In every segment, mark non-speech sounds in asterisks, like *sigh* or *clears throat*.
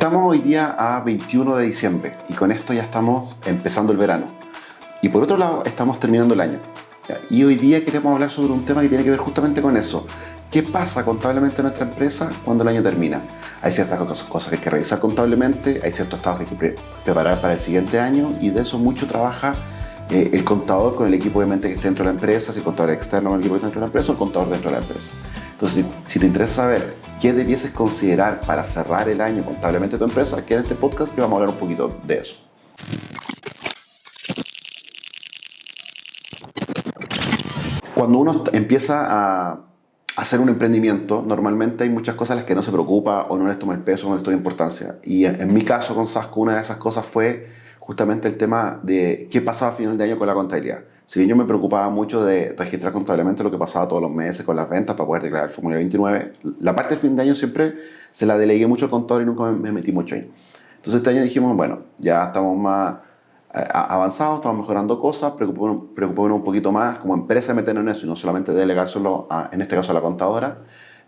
Estamos hoy día a 21 de diciembre y con esto ya estamos empezando el verano. Y por otro lado, estamos terminando el año. Y hoy día queremos hablar sobre un tema que tiene que ver justamente con eso. ¿Qué pasa contablemente en nuestra empresa cuando el año termina? Hay ciertas cosas que hay que revisar contablemente, hay ciertos estados que hay que preparar para el siguiente año y de eso mucho trabaja eh, el contador con el equipo obviamente que esté dentro de la empresa, si el contador externo con el equipo que está dentro de la empresa o el contador dentro de la empresa. Entonces, si, te interesa saber qué debieses considerar para cerrar el año contablemente tu empresa, aquí en este podcast que vamos a hablar un poquito de eso. Cuando uno empieza a hacer un emprendimiento, normalmente hay muchas cosas a las que no se preocupa o no les toma el peso, no les toma importancia. Y en, mi caso con Sasco, una de esas cosas fue justamente el tema de qué pasaba a final de año con la contabilidad. Si bien yo me preocupaba mucho de registrar contablemente lo que pasaba todos los meses con las ventas para poder declarar el formulario 29, la parte del fin de año siempre se la delegué mucho al contador y nunca me metí mucho ahí. Entonces este año dijimos, bueno, ya estamos más eh, avanzados, estamos mejorando cosas, preocupémonos, un poquito más como empresa meternos en eso y no solamente delegárselo, a, en este caso a la contadora.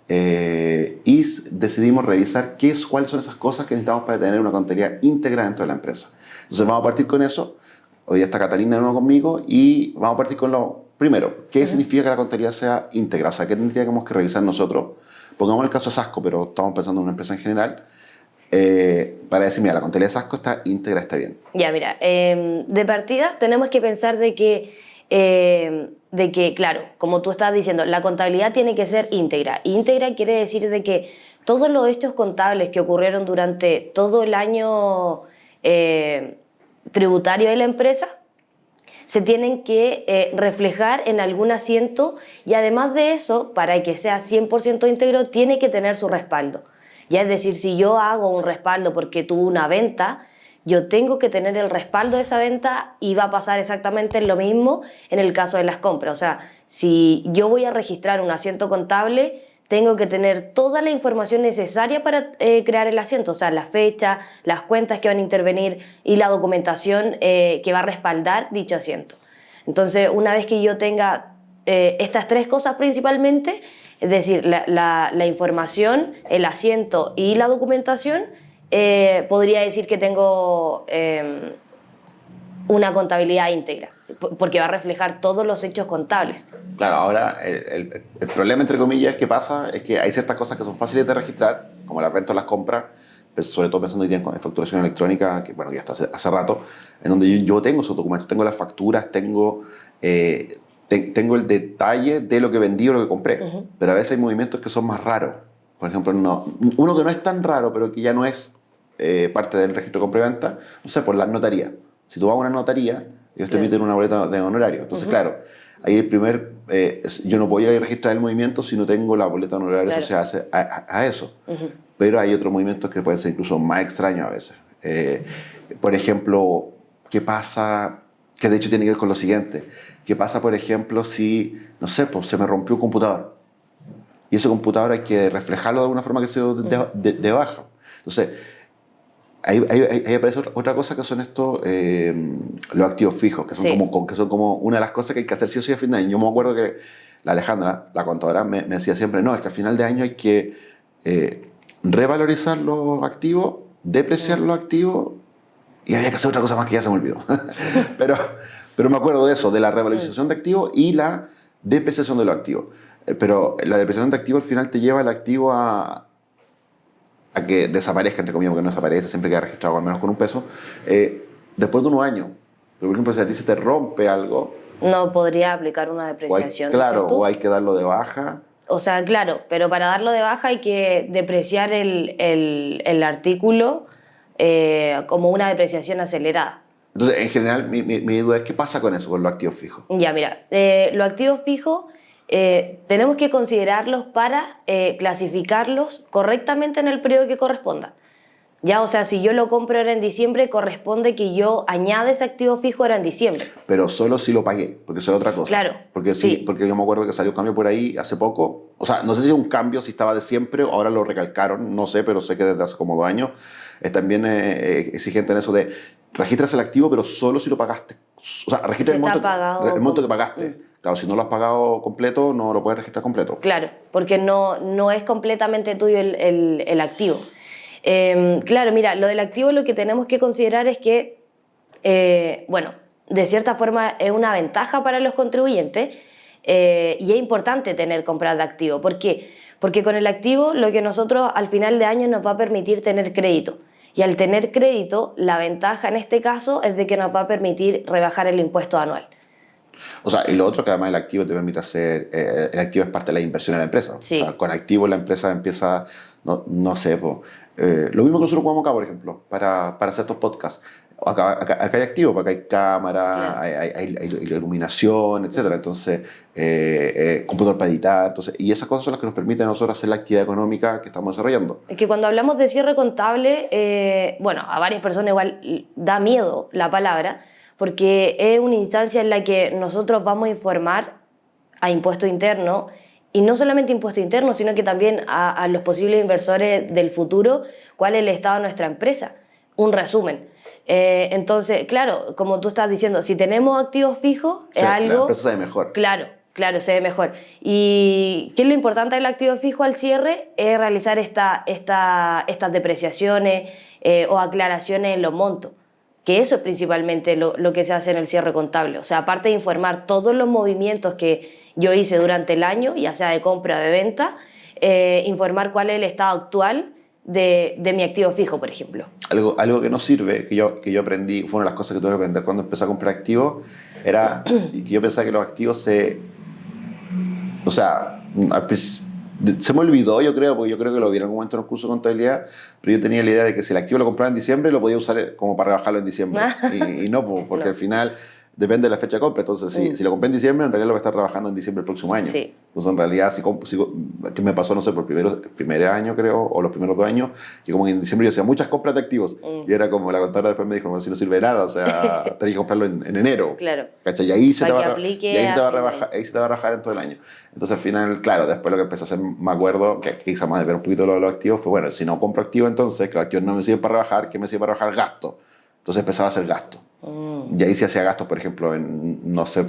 Eh, y decidimos revisar qué es, cuáles son esas cosas que necesitamos para tener una contabilidad íntegra dentro de la empresa. Entonces vamos a partir con eso. Hoy está Catalina de nuevo conmigo y vamos a partir con lo primero. ¿Qué significa que la contabilidad sea íntegra? O sea, ¿qué tendríamos que revisar nosotros? Pongamos el caso de Sasco, pero estamos pensando en una empresa en general. Eh, para decir, mira, la contabilidad de Sasco está íntegra, está bien. Ya, mira, em, de partida tenemos que pensar de que, em, de que, claro, como tú estás diciendo, la contabilidad tiene que ser íntegra. Íntegra quiere decir de que todos los hechos contables que ocurrieron durante todo el año eh, tributario de la empresa se tienen que eh, reflejar en algún asiento y además de eso, para que sea 100% íntegro, tiene que tener su respaldo. Ya es decir, si yo hago un respaldo porque tuve una venta, yo tengo que tener el respaldo de esa venta y va a pasar exactamente lo mismo en el caso de las compras. O sea, si yo voy a registrar un asiento contable, tengo que tener toda la información necesaria para eh, crear el asiento, o sea, la fecha, las cuentas que van a intervenir y la documentación eh, que va a respaldar dicho asiento. Entonces, una vez que yo tenga eh, estas tres cosas principalmente, es decir, la, información, el asiento y la documentación, podría decir que tengo una contabilidad íntegra porque va a reflejar todos los hechos contables. Claro, ahora el, problema, entre comillas, que pasa es que hay ciertas cosas que son fáciles de registrar, como las ventas, las compras, pero sobre todo pensando hoy día en facturación electrónica, que bueno, ya está hace, rato, en donde yo, tengo esos documentos, tengo las facturas, tengo, eh, tengo el detalle de lo que vendí o lo que compré, pero a veces hay movimientos que son más raros. Por ejemplo, no, uno que no es tan raro, pero que ya no es eh, parte del registro de compra y venta, no sé, por la notaría. Si tú vas a una notaría, ellos te emiten una boleta de honorario. Entonces, claro, ahí el primer, eh, yo no voy a registrar el movimiento si no tengo la boleta de honorario asociada a, eso. Pero hay otros movimientos que pueden ser incluso más extraños a veces. Eh, por ejemplo, ¿qué pasa? Que de hecho tiene que ver con lo siguiente. ¿Qué pasa, por ejemplo, si, no sé, pues se me rompió un computador? Y ese computador hay que reflejarlo de alguna forma que sea de, de baja. Entonces, Ahí, aparece otra, cosa que son estos, eh, los activos fijos, que son, como, que son como una de las cosas que hay que hacer sí o sí a fin de año. Yo me acuerdo que la Alejandra, la contadora, me, decía siempre, no, es que a final de año hay que eh, revalorizar los activos, depreciar los activos, y había que hacer otra cosa más que ya se me olvidó. *laughs* pero, pero me acuerdo de eso, de la revalorización de activos y la depreciación de los activos. Eh, pero la depreciación de activos al final te lleva el activo a, a que desaparezca, entre comillas, porque no desaparece, siempre queda registrado al menos con un peso, eh, después de unos años. por ejemplo, si a ti se te rompe algo... No podría aplicar una depreciación. claro, o hay que darlo de baja. O sea, claro, pero para darlo de baja hay que depreciar el, el, el artículo eh, como una depreciación acelerada. Entonces, en general, mi, mi, duda es qué pasa con eso, con los activos fijos. Ya, mira, eh, los activos fijos eh, tenemos que considerarlos para eh, clasificarlos correctamente en el periodo que corresponda. Ya, o sea, si yo lo compro ahora en diciembre, corresponde que yo añade ese activo fijo ahora en diciembre. Pero solo si lo pagué, porque eso es otra cosa. Claro. Porque sí, porque yo me acuerdo que salió un cambio por ahí hace poco. O sea, no sé si un cambio, si estaba de siempre, ahora lo recalcaron, no sé, pero sé que desde hace como dos años es también eh, exigente en eso de registras el activo, pero solo si lo pagaste. O sea, registra el monto, el monto, que pagaste. Mm. Claro, si no lo has pagado completo, no lo puedes registrar completo. Claro, porque no, no es completamente tuyo el, el, activo. Em, claro, mira, lo del activo lo que tenemos que considerar es que, eh, bueno, de cierta forma es una ventaja para los contribuyentes eh, y es importante tener compras de activo. ¿Por qué? Porque con el activo lo que nosotros al final de año nos va a permitir tener crédito. Y al tener crédito, la ventaja en este caso es de que nos va a permitir rebajar el impuesto anual. O sea, y lo otro que además el activo te permite hacer, eh, el activo es parte de la inversión en la empresa. Sí. O sea, con activo la empresa empieza, no, no sé, po, eh, lo mismo que nosotros jugamos acá, por ejemplo, para, para hacer estos podcasts. Acá, acá, acá, hay activo, porque hay cámara, hay, hay, hay- hay iluminación, etc. Entonces, eh, eh, computador para editar. Entonces, y esas cosas son las que nos permiten a nosotros hacer la actividad económica que estamos desarrollando. Es que cuando hablamos de cierre contable, eh, bueno, a varias personas igual da miedo la palabra, porque es una instancia en la que nosotros vamos a informar a impuesto interno, y no solamente impuesto interno, sino que también a, a los posibles inversores del futuro, cuál es el estado de nuestra empresa. Un resumen. Eh, entonces, claro, como tú estás diciendo, si tenemos activos fijos, O es sea, La algo... empresa se ve mejor. Claro, claro, se ve mejor. ¿Y qué es lo importante del activo fijo al cierre? Es realizar esta, esta, estas depreciaciones eh, o aclaraciones en los montos. Que eso es principalmente lo, lo que se hace en el cierre contable. O sea, aparte de informar todos los movimientos que yo hice durante el año, ya sea de compra o de venta, eh, informar cuál es el estado actual de, de mi activo fijo, por ejemplo. Algo, algo que no sirve, que yo, que yo aprendí, fue una de las cosas que tuve que aprender cuando empecé a comprar activos, era *clears throat* que yo pensaba que los activos se... O sea, se me olvidó, yo creo, porque yo creo que lo vi en algún momento en un curso de contabilidad, pero yo tenía la idea de que si el activo lo compraba en diciembre, lo podía usar como para rebajarlo en diciembre. *laughs* y, y no, porque No. al final depende de la fecha de compra. Entonces, si, Mm. si lo compré en diciembre, en realidad lo voy a estar trabajando en diciembre del próximo año. Sí. Entonces, en realidad, si, si que me pasó, no sé, por primero, el primer año, creo, o los primeros dos años, y como en diciembre yo hacía muchas compras de activos. Mm. Y era como la contadora después me dijo, "Bueno, si no sirve de nada, o sea, *laughs* tenés que comprarlo en, en enero. Claro. ¿Cachai? Y ahí se, te va, a re- aplique y ahí se te va a rebajar, ahí se te va a rebajar en todo el año. Entonces, al final, claro, después lo que empecé a hacer, me acuerdo, que quizás más de ver un poquito lo de los activos, fue bueno, si no compro activos, entonces, que los activos no me sirven para rebajar, ¿qué me sirve para rebajar? Gasto. Entonces empezaba a hacer gasto. Mm. Y ahí se hacía gastos, por ejemplo, en, no sé,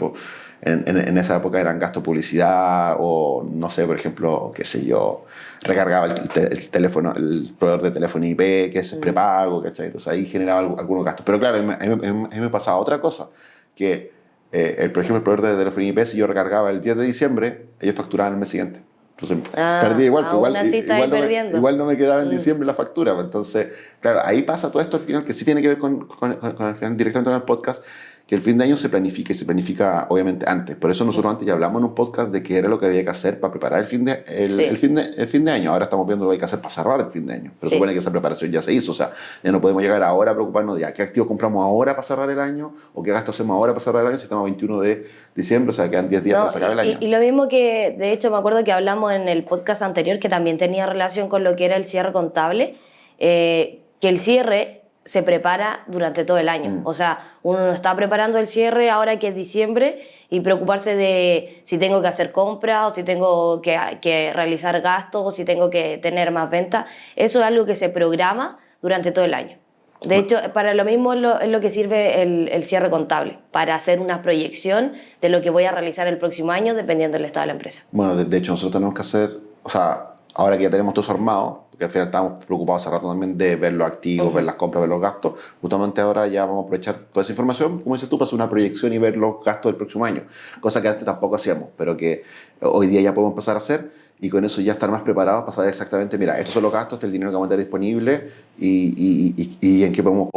en, en, en esa época eran gastos publicidad o, no sé, por ejemplo, qué sé yo, recargaba el, te- el teléfono, el proveedor de teléfono IP, que es prepago, ¿cachai? Entonces ahí generaba algu- algunos gastos. Pero claro, a mí, a mí- a mí- a mí me pasaba otra cosa, que, eh, el, por ejemplo, el proveedor de teléfono IP, si yo recargaba el 10 de diciembre, ellos facturaban el mes siguiente. Entonces, Ah, perdí igual, pues, aún igual, igual, no me, igual no me quedaba en Mm. diciembre la factura. pues, Entonces, claro, ahí pasa todo esto al final, que sí tiene que ver con, con, con- con el final directamente con el podcast, que el fin de año se planifica y se planifica obviamente antes. Por eso nosotros antes ya hablamos en un podcast de qué era lo que había que hacer para preparar el fin de, el, Sí. el fin de, el fin de año. Ahora estamos viendo lo que hay que hacer para cerrar el fin de año. Pero Sí. supone que esa preparación ya se hizo. O sea, ya no podemos llegar ahora a preocuparnos de ya, qué activos compramos ahora para cerrar el año o qué gastos hacemos ahora para cerrar el año si estamos a 21 de diciembre, o sea, quedan 10 días No, para se acabe el año. Y, y lo mismo que, de hecho, me acuerdo que hablamos en el podcast anterior, que también tenía relación con lo que era el cierre contable, eh, que el cierre se prepara durante todo el año. Mm. O sea, uno no está preparando el cierre ahora que es diciembre y preocuparse de si tengo que hacer compras o si tengo que, que realizar gastos o si tengo que tener más ventas. Eso es algo que se programa durante todo el año. De hecho, para lo mismo es lo, es lo que sirve el, el cierre contable, para hacer una proyección de lo que voy a realizar el próximo año dependiendo del estado de la empresa. Bueno, de, de hecho, nosotros tenemos que hacer, o sea, ahora que ya tenemos todo eso armado, porque al final estábamos preocupados hace rato también de ver los activos, Ujú. ver las compras, ver los gastos, justamente ahora ya vamos a aprovechar toda esa información, como dices tú, para hacer una proyección y ver los gastos del próximo año, cosa que antes tampoco hacíamos, pero que hoy día ya podemos empezar a hacer y con eso ya estar más preparados para saber exactamente, mira, estos son los gastos, este es el dinero que vamos a tener disponible y, y, y, y en qué podemos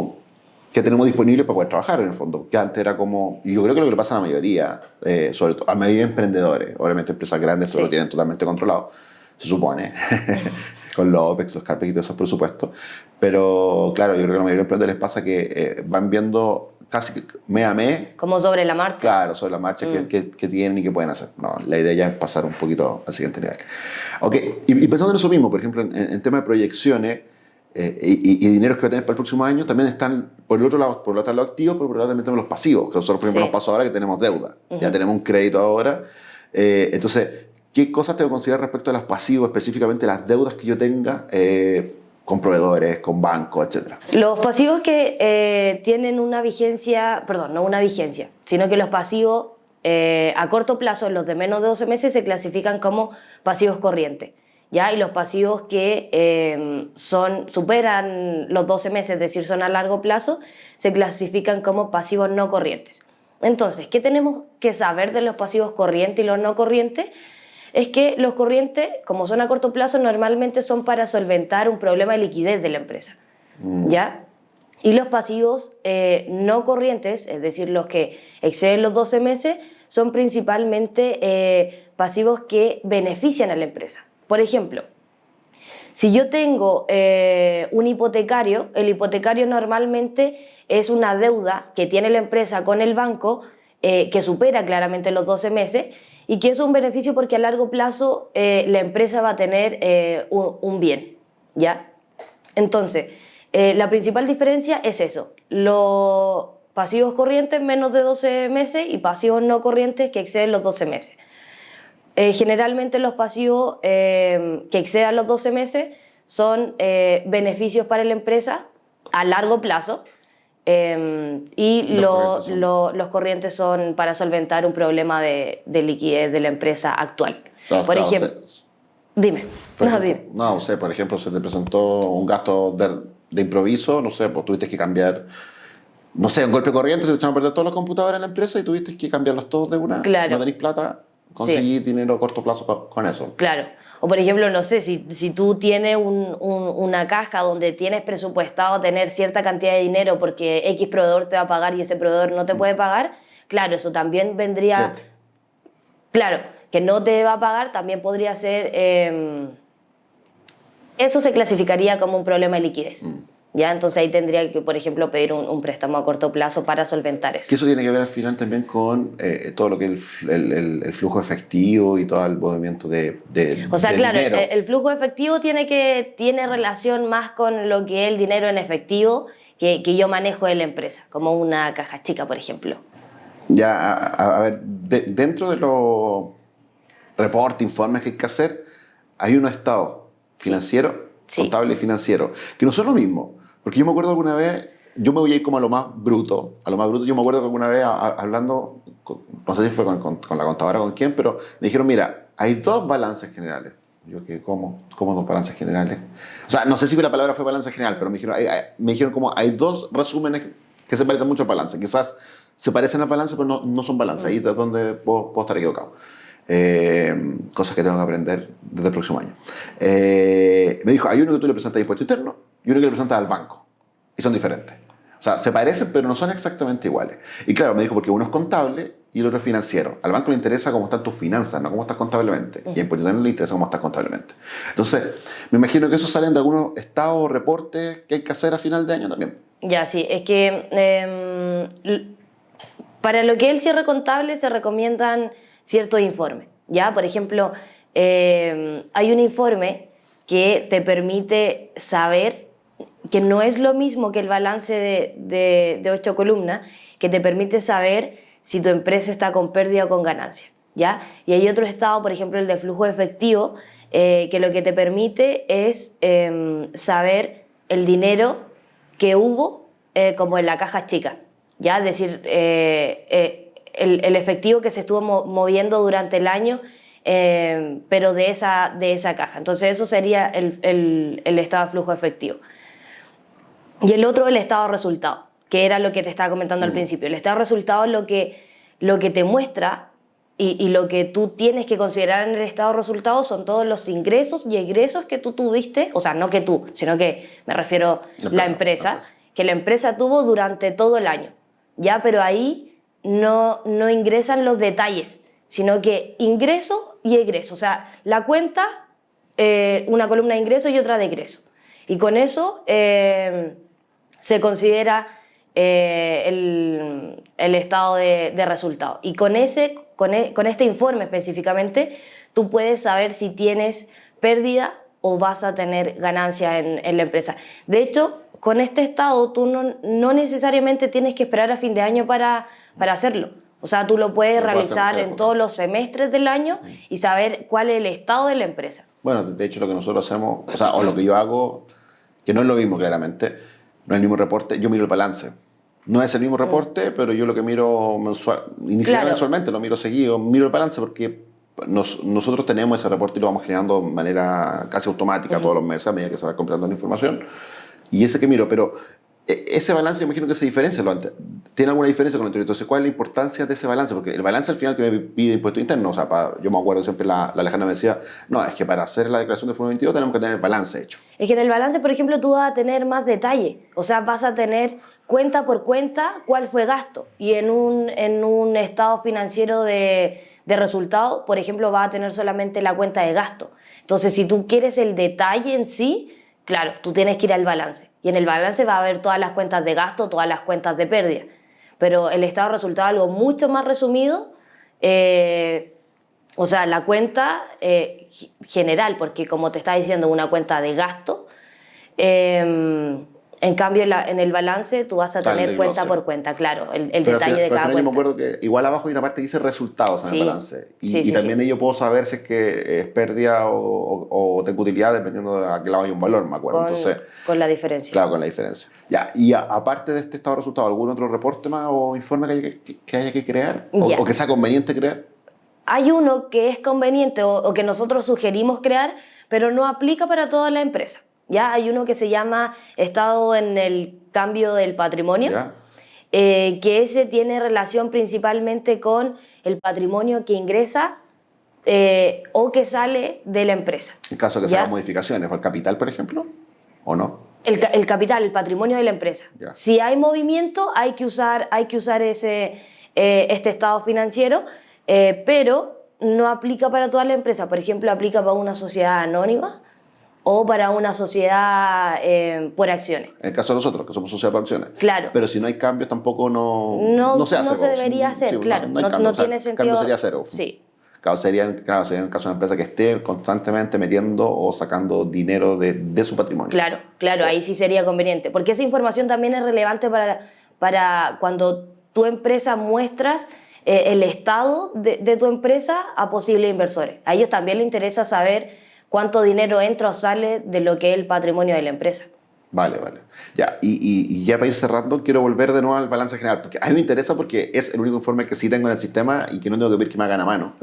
que tenemos disponible para poder trabajar en el fondo. Que antes era como, yo creo que lo que le pasa a la mayoría, eh, sobre todo a mayoría de emprendedores, obviamente empresas grandes eso Sí. lo tienen totalmente controlado, se supone, *laughs* con los OPEX, los CAPEX y todos esos presupuestos. Pero claro, yo creo que a la mayoría de les pasa que eh, van viendo casi que mes a mes, Como sobre la marcha. claro, sobre la marcha que, Mm. que, que tienen y que pueden hacer. No, la idea ya es pasar un poquito al siguiente nivel. Ok, y, y pensando en eso mismo, por ejemplo, en, en tema de proyecciones, eh, y, y- dineros que va a tener para el próximo año, también están, por el otro lado, por el otro lado los activos, pero por el otro lado también tenemos los pasivos, que nosotros, por ejemplo, Sí. nos pasó ahora que tenemos deuda, ya tenemos un crédito ahora. Eh, entonces, ¿qué cosas tengo que considerar respecto a los pasivos, específicamente las deudas que yo tenga eh, con proveedores, con bancos, etcétera? Los pasivos que eh, tienen una vigencia, perdón, no una vigencia, sino que los pasivos eh, a corto plazo, los de menos de 12 meses, se clasifican como pasivos corrientes. ¿ya? Y los pasivos que eh, son, superan los 12 meses, es decir, son a largo plazo, se clasifican como pasivos no corrientes. Entonces, ¿qué tenemos que saber de los pasivos corrientes y los no corrientes? Es que los corrientes, como son a corto plazo, normalmente son para solventar un problema de liquidez de la empresa. Mm. ¿Ya? Y los pasivos eh, no corrientes, es decir, los que exceden los 12 meses, son principalmente eh, pasivos que benefician a la empresa. Por ejemplo, si yo tengo eh, un hipotecario, el hipotecario normalmente es una deuda que tiene la empresa con el banco que supera claramente los 12 meses y que es un beneficio porque a largo plazo la empresa va a tener un, un bien, ¿ya? Entonces, eh, la principal diferencia es eso, los pasivos corrientes menos de 12 meses y pasivos no corrientes que exceden los 12 meses. Eh, generalmente los pasivos eh, que excedan los 12 meses son beneficios para la empresa a largo plazo y los, corrientes son para solventar un problema de, liquidez de la empresa actual. por ejemplo, dime. no, dime. No, por ejemplo, se te presentó un gasto de de improviso, no sé, pues tuviste que cambiar, no sé, un golpe corriente, se te echaron a perder todos los computadores en la empresa y tuviste que cambiarlos todos de una. Claro. No tenéis plata, conseguí dinero a corto plazo con, eso. Claro. O por ejemplo, no sé, si, si tú tienes un, una caja donde tienes presupuestado tener cierta cantidad de dinero porque X proveedor te va a pagar y ese proveedor no te puede pagar, claro, eso también vendría... Claro, que no te va a pagar también podría ser... Em, eso se clasificaría como un problema de liquidez. Mm. ¿Ya? Entonces ahí tendría que, por ejemplo, pedir un, préstamo a corto plazo para solventar eso. Que eso tiene que ver al final también con eh, todo lo que es el, el, flujo efectivo y todo el movimiento de, de O sea, claro, El, flujo efectivo tiene, que, tiene relación más con lo que es el dinero en efectivo que, que yo manejo de la empresa, como una caja chica, por ejemplo. Ya, a, ver, dentro de los reportes, informes que hay que hacer, hay unos estados financiero, contable y financiero, que no son lo mismo. Porque yo me acuerdo alguna vez, yo me voy a ir como a lo más bruto, a lo más bruto, yo me acuerdo que alguna vez hablando, no sé si fue con, con, la contadora o con quién, pero me dijeron, mira, hay dos balances generales. Yo que, ¿cómo? ¿Cómo dos balances generales? O sea, no sé si la palabra fue balance general, pero me dijeron, me dijeron como hay dos resúmenes que se parecen mucho a balance. Quizás se parecen a balance, pero no, no son balance. Ahí es donde puedo, puedo estar equivocado. Eh, cosas que tengo que aprender desde el próximo año. Eh, me dijo, hay uno que tú le presentas a impuesto interno y uno que le presentas al banco. Y son diferentes. O sea, se parecen, pero no son exactamente iguales. Y claro, me dijo, porque uno es contable y el otro es financiero. Al banco le interesa cómo están tus finanzas, no cómo estás contablemente. Y a impuesto interno le interesa cómo estás contablemente. Entonces, me imagino que eso salen de algunos estados o reportes que hay que hacer a final de año también. Ya, sí. Es que em, para lo que es el cierre contable se recomiendan cierto informe, ¿ya? Por ejemplo, eh, hay un informe que te permite saber que no es lo mismo que el balance de, ocho columnas, que te permite saber si tu empresa está con pérdida o con ganancia, ¿ya? Y hay otro estado, por ejemplo, el de flujo efectivo, eh, que lo que te permite es em, saber el dinero que hubo eh, como en la caja chica, ¿ya? Es decir, el, efectivo que se estuvo moviendo durante el año, eh, pero de esa, de esa caja. Entonces eso sería el, estado de flujo efectivo. Y el otro, el estado resultado, que era lo que te estaba comentando al mm. principio. El estado resultado es lo que, lo que te muestra y, lo que tú tienes que considerar en el estado resultado son todos los ingresos y egresos que tú tuviste, o sea, no que tú, sino que me refiero a la empresa, que la empresa tuvo durante todo el año. Ya, pero ahí no, no ingresan los detalles, sino que ingreso y egreso. O sea, la cuenta, eh, una columna de ingreso y otra de egreso. Y con eso eh, se considera eh, el, estado de, resultado. Y con, ese, con, e, con, este informe específicamente, tú puedes saber si tienes pérdida o vas a tener ganancia en, en la empresa. De hecho, con este estado tú no, necesariamente tienes que esperar a fin de año para, para hacerlo. O sea, tú lo puedes realizar en todos los semestres del año y saber cuál es el estado de la empresa. Bueno, de hecho lo que nosotros hacemos, o sea, o lo que yo hago, que no es lo mismo claramente, no es el mismo reporte, yo miro el balance. No es el mismo reporte, pero yo lo que miro mensual, inicialmente mensualmente, lo miro seguido, miro el balance porque nosotros tenemos ese reporte y lo vamos generando de manera casi automática todos los meses a medida que se va completando la información. Y ese que miro, pero ese balance, imagino que se diferencia. ¿Tiene alguna diferencia con el anterior? Entonces, ¿cuál es la importancia de ese balance? Porque el balance al final que me pide impuesto interno, o sea, yo me acuerdo siempre la, la lejana me decía, no, es que para hacer la declaración de Fondo 22 tenemos que tener el balance hecho. Es que en el balance, por ejemplo, tú vas a tener más detalle. O sea, vas a tener cuenta por cuenta cuál fue gasto. Y en un, en un estado financiero de, de resultado, por ejemplo, vas a tener solamente la cuenta de gasto. Entonces, si tú quieres el detalle en sí, claro, tú tienes que ir al balance. Y en el balance va a haber todas las cuentas de gasto, todas las cuentas de pérdida. Pero el estado de resultado es algo mucho más resumido. Eh, o sea, la cuenta eh, general, porque como te está diciendo, una cuenta de gasto. Eh, en cambio, en, el balance tú vas a tener cuenta por cuenta, claro, el, detalle de cada cuenta. Yo me acuerdo que igual abajo hay una parte que dice resultados en el balance. Y, también ello puedo saber si es que es pérdida o, tengo utilidad dependiendo de a qué lado hay un valor, me acuerdo. Con, Entonces, con la diferencia. Claro, con la diferencia. Ya, y aparte de este estado de resultados, ¿algún otro reporte más o informe que haya que, haya que crear? O, que sea conveniente crear? Hay uno que es conveniente o que nosotros sugerimos crear, pero no aplica para toda la empresa. Ya hay uno que se llama Estado en el cambio del patrimonio, eh, que ese tiene relación principalmente con el patrimonio que ingresa eh, o que sale de la empresa. En caso de que se hagan modificaciones, o el capital, por ejemplo, o no. El, el capital, el patrimonio de la empresa. Si hay movimiento, hay que usar, hay que usar ese, eh, este estado financiero, pero no aplica para toda la empresa. Por ejemplo, aplica para una sociedad anónima o para una sociedad eh, por acciones. En el caso de nosotros, que somos sociedad por acciones. Claro. Pero si no hay cambios, tampoco no, no, se hace. No se debería hacer, claro. No, tiene sentido. cambio sería cero. Sí. Claro sería, claro, sería en el caso de una empresa que esté constantemente metiendo o sacando dinero de, de su patrimonio. Claro, claro, ahí sí sería conveniente. Porque esa información también es relevante para, para cuando tu empresa muestras eh, el estado de, de tu empresa a posibles inversores. A ellos también les interesa saber cuánto dinero entra o sale de lo que es el patrimonio de la empresa. Vale, vale. Ya, y, y, ya para ir cerrando, quiero volver de nuevo al balance general, porque a mí me interesa porque es el único informe que sí tengo en el sistema y que no tengo que ver que me hagan a mano.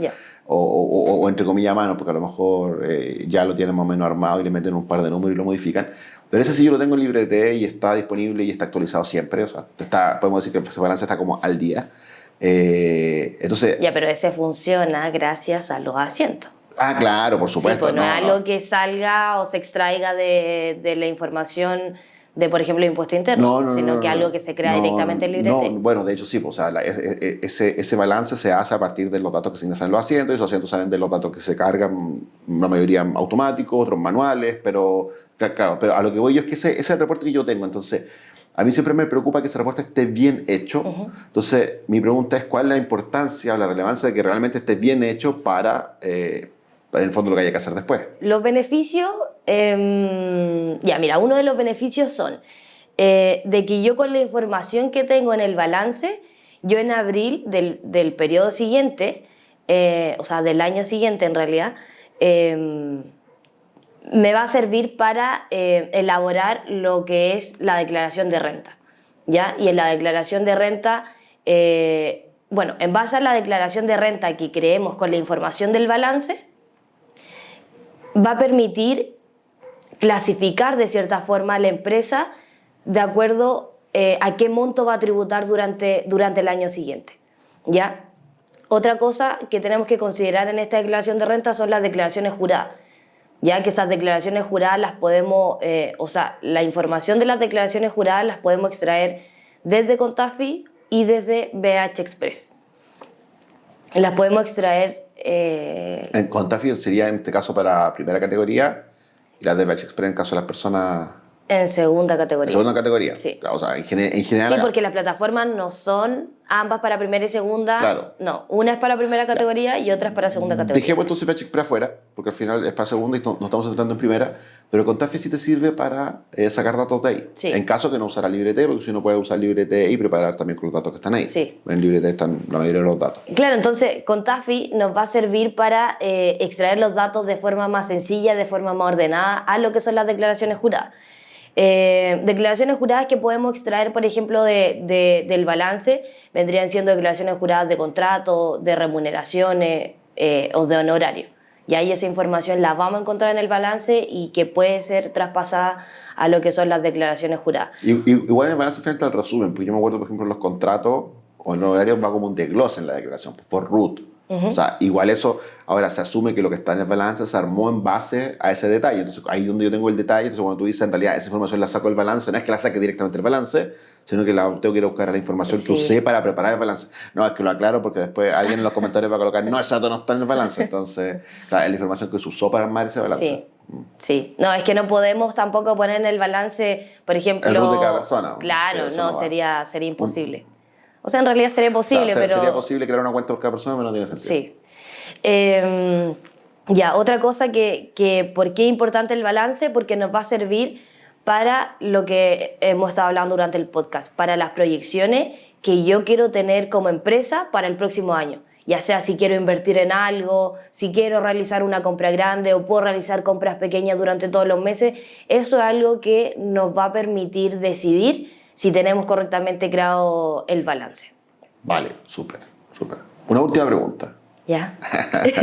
O, o, entre comillas a mano, porque a lo mejor eh, ya lo tienen más o menos armado y le meten un par de números y lo modifican. Pero ese sí yo lo tengo en librete y está disponible y está actualizado siempre. O sea, está, podemos decir que ese balance está como al día. Eh, entonces... Ya, pero ese funciona gracias a los asientos. Ah, claro, por supuesto. Sí, pues no, es algo que salga o se extraiga de, de la información de, por ejemplo, impuesto interno, sino que algo que se crea directamente en librete. bueno, de hecho sí, pues, o sea, ese, ese balance se hace a partir de los datos que se ingresan en los asientos, y esos asientos salen de los datos que se cargan, la mayoría automáticos, otros manuales, pero claro, pero a lo que voy yo es que ese, ese es el reporte que yo tengo, entonces... A mí siempre me preocupa que ese reporte esté bien hecho. Entonces, mi pregunta es cuál es la importancia o la relevancia de que realmente esté bien hecho para, eh, en el fondo lo que haya que hacer después. Los beneficios, em, ya mira, uno de los beneficios son eh, de que yo con la información que tengo en el balance, yo en abril del, del periodo siguiente, eh, o sea, del año siguiente en realidad, em, me va a servir para eh, elaborar lo que es la declaración de renta. ¿ya? Y en la declaración de renta, bueno, en base a la declaración de renta que creemos con la información del balance, va a permitir clasificar de cierta forma a la empresa de acuerdo eh, a qué monto va a tributar durante, durante el año siguiente. ¿ya? Otra cosa que tenemos que considerar en esta declaración de renta son las declaraciones juradas, ya que esas declaraciones juradas las podemos, eh, o sea, la información de las declaraciones juradas las podemos extraer desde Contafi y desde BH Express. Las podemos extraer eh, en Contafio sería en este caso para primera categoría y la de Batch Express en caso de las personas en segunda categoría. En segunda categoría. Sí. O sea, en, general. Sí, porque las plataformas no son ambas para primera y segunda. Claro. No, una es para primera categoría y otra es para segunda categoría. Dejemos entonces Fetch para afuera, porque al final es para segunda y no, estamos entrando en primera. Pero con sí te sirve para eh, sacar datos de ahí. Sí. En caso que no usara LibreT, porque si uno puede usar LibreT y preparar también con los datos que están ahí. Sí. En LibreT están la mayoría de los datos. Claro, entonces con Tafi nos va a servir para eh, extraer los datos de forma más sencilla, de forma más ordenada a lo que son las declaraciones juradas. Eh, declaraciones juradas que podemos extraer, por ejemplo, de, del balance, vendrían siendo declaraciones juradas de contrato, de remuneraciones, eh, o de honorario. Y ahí esa información la vamos a encontrar en el balance y que puede ser traspasada a lo que son las declaraciones juradas. igual en el balance el resumen, porque yo me acuerdo, por ejemplo, los contratos o el honorario va como un desglose en la declaración, por O sea, igual eso, ahora se asume que lo que está en el balance se armó en base a ese detalle. Entonces, ahí es donde yo tengo el detalle. Entonces, cuando tú dices, en realidad, esa información la saco del balance, no es que la saque directamente del balance, sino que la tengo que ir a buscar la información que usé para preparar el balance. No, es que lo aclaro porque después alguien en los comentarios va a colocar, no, esa no está en el balance. Entonces, *laughs* claro, es la información que se usó para armar ese balance. Sí. Sí, no, es que no podemos tampoco poner en el balance, por ejemplo... El root de cada persona. Claro, no, sería, sería imposible. O sea, en realidad sería posible, pero... Sería posible crear una cuenta por cada persona, pero no tiene sentido. Sí. Em, ya, otra cosa que, que, ¿por qué es importante el balance? Porque nos va a servir para lo que hemos estado hablando durante el podcast, para las proyecciones que yo quiero tener como empresa para el próximo año. Ya sea si quiero invertir en algo, si quiero realizar una compra grande o puedo realizar compras pequeñas durante todos los meses, eso es algo que nos va a permitir decidir si tenemos correctamente creado el balance. Vale, súper, súper. Una última pregunta. Ya.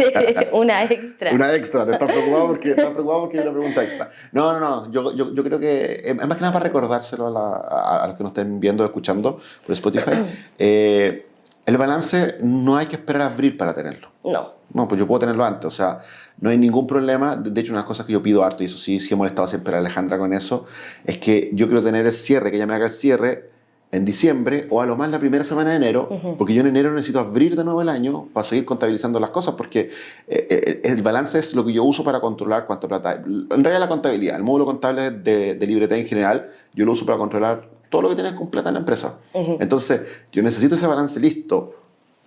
*laughs* una extra. Una extra, te estás preocupado porque, estás preocupado porque hay una pregunta extra. No, no, no, yo, yo, yo creo que es más que nada para recordárselo a, la, a, los que nos estén viendo o escuchando por Spotify. *clears throat* eh, el balance no hay que esperar a abrir para tenerlo. No. No, pues yo puedo tenerlo antes, o sea, no hay ningún problema. De hecho, una de las cosas que yo pido harto, y eso sí, sí he molestado siempre a Alejandra con eso, es que yo quiero tener el cierre, que ella me haga el cierre en diciembre o a lo más la primera semana de enero, porque yo en enero necesito abrir de nuevo el año para seguir contabilizando las cosas, porque eh, eh, el balance es lo que yo uso para controlar cuánta plata. En realidad la contabilidad, el módulo contable de, de libreta en general, yo lo uso para controlar todo lo que tienes con plata en la empresa. Entonces, yo necesito ese balance listo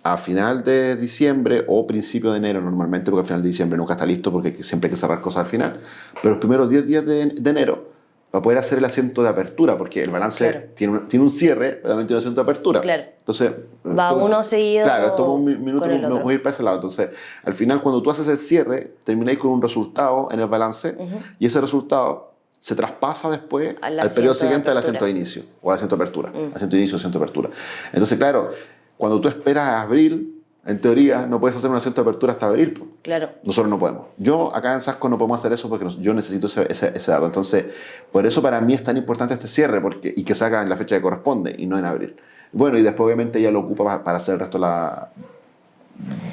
a final de diciembre o principio de enero normalmente, porque a final de diciembre nunca está listo porque siempre hay que cerrar cosas al final, pero los primeros 10 días de, enero va a poder hacer el asiento de apertura, porque el balance tiene, un, tiene un cierre, pero también tiene un asiento de apertura. Claro. Entonces, va uno seguido. Claro, esto un minuto, no voy a ir para ese lado. Entonces, al final, cuando tú haces el cierre, termináis con un resultado en el balance y ese resultado se traspasa después al, periodo siguiente al asiento de inicio o al asiento de apertura. Asiento de inicio, asiento de apertura. Entonces, claro, cuando tú esperas a abril, en teoría, no puedes hacer un asiento de apertura hasta abril. Claro. Nosotros no podemos. Yo acá en Sasco no podemos hacer eso porque yo necesito ese, ese, dato. Entonces, por eso para mí es tan importante este cierre porque, y que se haga en la fecha que corresponde y no en abril. Bueno, y después obviamente ella lo ocupa para hacer el resto de la,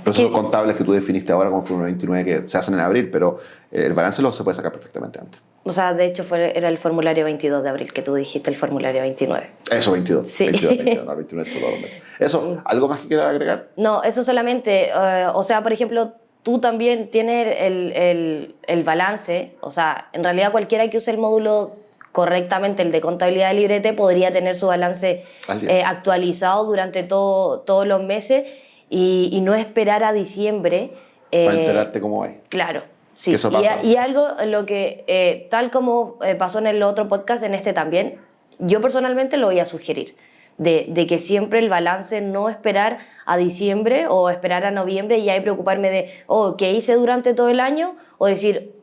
procesos contables que tú definiste ahora como Fórmula 29 que se hacen en abril, pero el balance lo se puede sacar perfectamente antes. O sea, de hecho fue, era el formulario 22 de abril que tú dijiste, el formulario 29. Eso, 22. Sí. 22, 22 *laughs* no, 29 solo dos meses. Eso, ¿algo más que quieras agregar? No, eso solamente, eh, o sea, por ejemplo, tú también tienes el, el, el, balance, o sea, en realidad cualquiera que use el módulo correctamente, el de contabilidad de librete, podría tener su balance eh, actualizado durante todo, todos los meses y, y, no esperar a diciembre. Eh, Para enterarte cómo va. Claro. Sí, y, y, algo lo que, eh, tal como eh, pasó en el otro podcast, en este también, yo personalmente lo voy a sugerir, de, de, que siempre el balance no esperar a diciembre o esperar a noviembre y ahí preocuparme de, oh, ¿qué hice durante todo el año? O decir,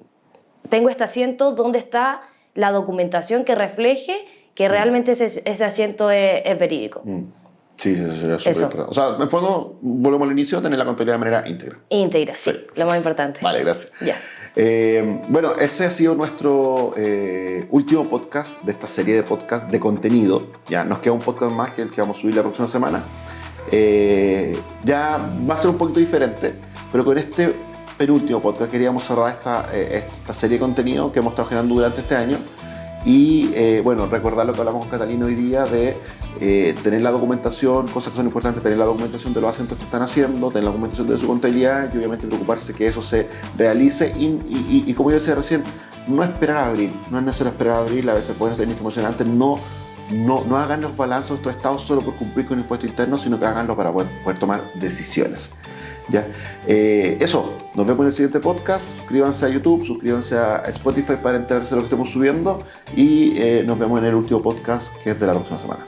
tengo este asiento, ¿dónde está la documentación que refleje que mm. realmente ese, ese asiento es, verídico? Mm. Sí, eso sería súper importante. O sea, en el fondo, volvemos al inicio, tener la contabilidad de manera íntegra. Íntegra, sí, lo más importante. Vale, gracias. Ya. Eh, bueno, ese ha sido nuestro eh, último podcast de esta serie de podcast de contenido. Ya nos queda un podcast más que el que vamos a subir la próxima semana. Eh, ya va a ser un poquito diferente, pero con este penúltimo podcast queríamos cerrar esta, esta serie de contenido que hemos estado generando durante este año. Y bueno, recordar lo que hablamos con Catalina hoy día de eh, tener la documentación, cosas que son importantes, tener la documentación de los acentos que están haciendo, tener la documentación de su contabilidad y obviamente preocuparse que eso se realice y, como yo decía recién, no esperar a abrir, no es necesario esperar a abrir, a veces pueden tener información antes, no, no, no hagan los balanzos de estos estados solo por cumplir con el impuesto interno, sino que háganlo para poder, tomar decisiones. ¿Ya? Eh, eso, nos vemos en el siguiente podcast. Suscríbanse a YouTube, suscríbanse a Spotify para enterarse de lo que estemos subiendo y eh, nos vemos en el último podcast que es de la próxima semana.